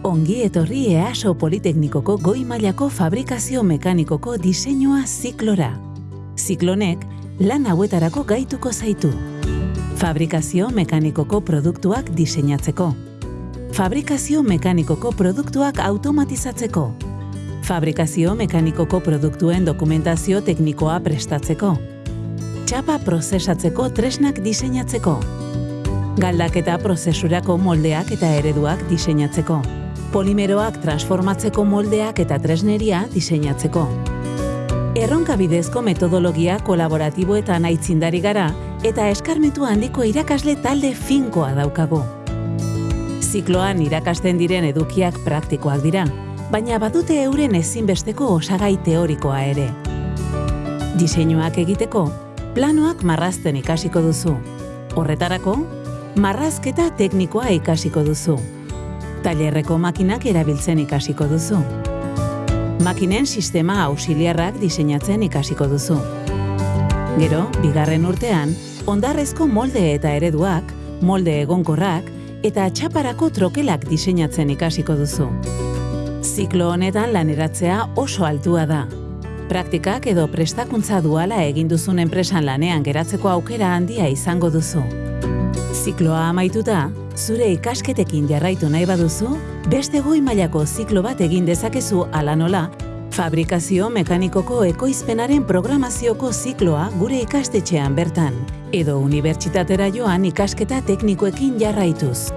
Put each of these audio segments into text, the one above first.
Ongi etorri EASO Politeknikoko goi mailako fabrikazio mekanikoko diseinua ziklora. Ziklonek lan hauetarako gaituko zaitu. Fabrikazio mekanikoko produktuak diseinatzeko. Fabrikazio mekanikoko produktuak automatizatzeko. Fabrikazio mekanikoko produktuen dokumentazio teknikoa prestatzeko. Txapa prozesatzeko tresnak diseinatzeko. Galdaketa prozesurako moldeak eta ereduak diseinatzeko. Polimeroak transformatzeko moldeak eta tresneria diseinatzeko. Erronka bidezko metodologia kolaboratiboetan aitzindari gara eta eskarmetu handiko irakasle talde finkoa daukagu. Zikloan irakasten diren edukiak praktikoak dira, baina badute euren ezinbesteko osagai teorikoa ere. Diseinuak egiteko, planoak marrazten ikasiko duzu. Horretarako, marrazketa teknikoa ikasiko duzu. Tailerreko makinak erabiltzen ikasiko duzu. Makinen sistema auxiliarrak diseinatzen ikasiko duzu. Gero, bigarren urtean, ondarrezko molde eta ereduak, molde egonkorrak eta txaparako trokelak diseinatzen ikasiko duzu. Ziklo honetan laneratzea oso altua da. Praktikak edo prestakuntza duala egin duzun enpresan lanean geratzeko aukera handia izango duzu. Zikloa amaituta, zure ikasketekin jarraitu nahi baduzu, beste goi mailako ziklo bat egin dezakezu ala nola, fabrikazio mekanikoko ekoizpenaren programazioko zikloa gure ikastetxean bertan, edo unibertsitatera joan ikasketa teknikoekin jarraituz.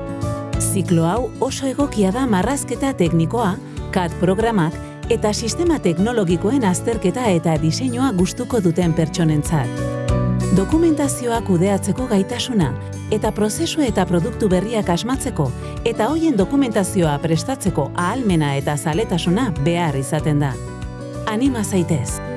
Ziklo hau oso egokia da marrazketa teknikoa, CAD programak eta sistema teknologikoen azterketa eta diseinua gustuko duten pertsonentzat. Dokumentazioa kudeatzeko gaitasuna eta prozesu eta produktu berriak asmatzeko eta hoien dokumentazioa prestatzeko ahalmena eta zaletasuna behar izaten da. Anima zaitez!